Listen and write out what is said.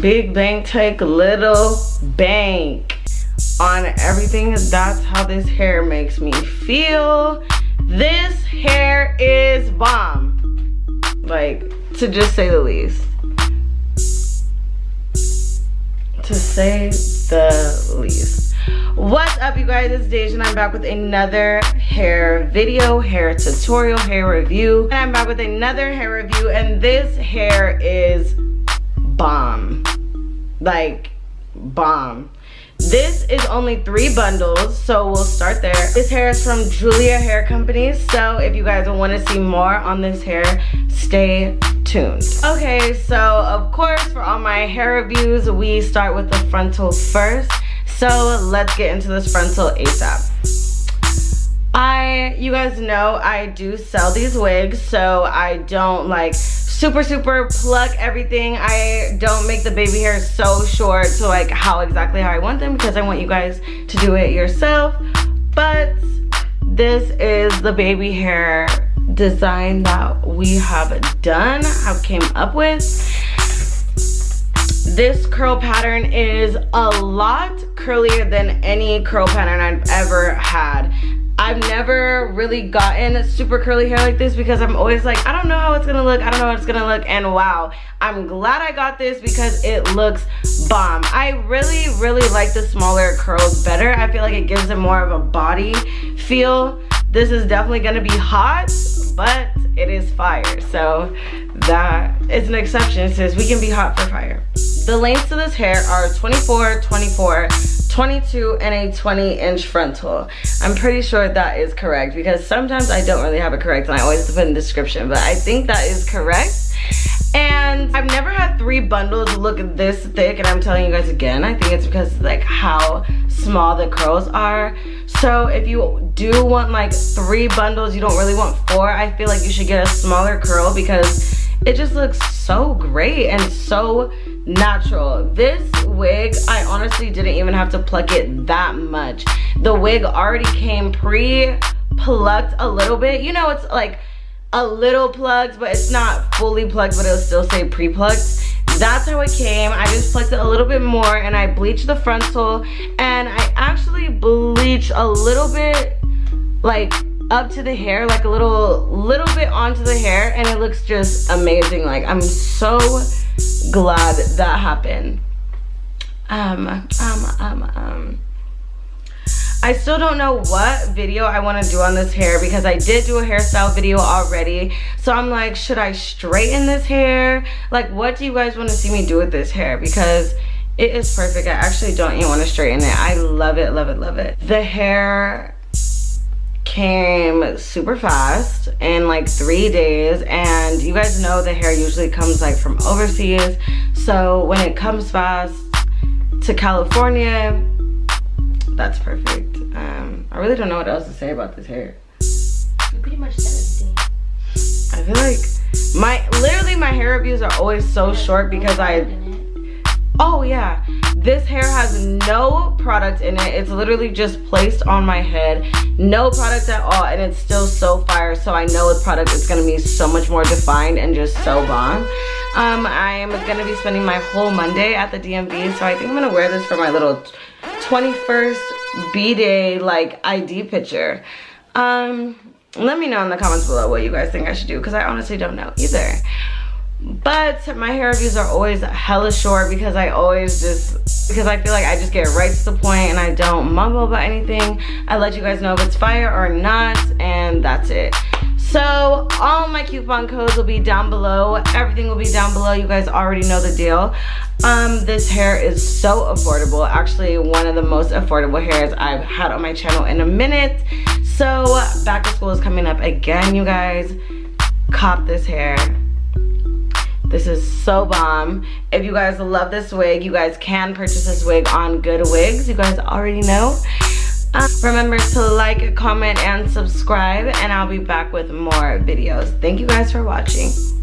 big bank take little bank on everything. That's how this hair makes me feel. This hair is bomb. Like to just say the least. To say the least. What's up you guys? It's Deja and I'm back with another hair video hair tutorial hair review. And I'm back with another hair review and this hair is like bomb this is only three bundles, so we'll start there. This hair is from Julia Hair Company, so if you guys want to see more on this hair, stay tuned. Okay, so of course, for all my hair reviews, we start with the frontal first. So let's get into this frontal ASAP. I, you guys know I do sell these wigs, so I don't like super super pluck everything. I don't make the baby hair so short to like how exactly how i want them because i want you guys to do it yourself. But this is the baby hair design that we have done have came up with. This curl pattern is a lot curlier than any curl pattern I've ever had I've never really gotten super curly hair like this because I'm always like, I don't know how it's gonna look. I don't know how it's gonna look. And wow, I'm glad I got this because it looks bomb. I really, really like the smaller curls better. I feel like it gives it more of a body feel. This is definitely gonna be hot, but it is fire. So that is an exception. Says we can be hot for fire. The lengths of this hair are 24, 24, 22 and a 20 inch frontal. I'm pretty sure that is correct because sometimes I don't really have it correct and I always put in the description, but I think that is correct. And I've never had three bundles look this thick and I'm telling you guys again, I think it's because like how small the curls are. So if you do want like three bundles, you don't really want four, I feel like you should get a smaller curl because it just looks so great and so natural. This wig i honestly didn't even have to pluck it that much. The wig already came pre-plucked a little bit. You know it's like a little plugged but it's not fully plugged but it'll still say pre-plucked. That's how it came. I just plucked it a little bit more and i bleached the frontal. And i actually bleached a little bit like up to the hair like a little little bit onto the hair and it looks just amazing like i'm so glad that happened um um um um I still don't know what video I want to do on this hair because I did do a hairstyle video already. So I'm like, should I straighten this hair? Like, what do you guys want to see me do with this hair? Because it is perfect. I actually don't even want to straighten it. I love it, love it, love it. The hair came super fast in like three days and you guys know the hair usually comes like from overseas. So when it comes fast to California that's perfect. Um, I really don't know what else to say about this hair. You pretty much said everything. I feel like my literally my hair reviews are always so short because I oh yeah. This hair has no product in it. It's literally just placed on my head. No product at all and it's still so fire so i know with product it's going to be so much more defined and just so bomb. Um i'm going to be spending my whole monday at the dmv so i think i'm going to wear this for my little 21st b-day like id picture. Um let me know in the comments below what you guys think i should do because i honestly don't know either but my hair reviews are always hella short because I always just because I feel like I just get right to the point and I don't mumble about anything. I let you guys know if it's fire or not and that's it. So all my coupon codes will be down below. Everything will be down below. You guys already know the deal. Um this hair is so affordable. Actually one of the most affordable hairs I've had on my channel in a minute. So back to school is coming up again you guys. Cop this hair this is so bomb. If you guys love this wig, you guys can purchase this wig on Good Wigs. You guys already know. Um, remember to like, comment, and subscribe, and I'll be back with more videos. Thank you guys for watching.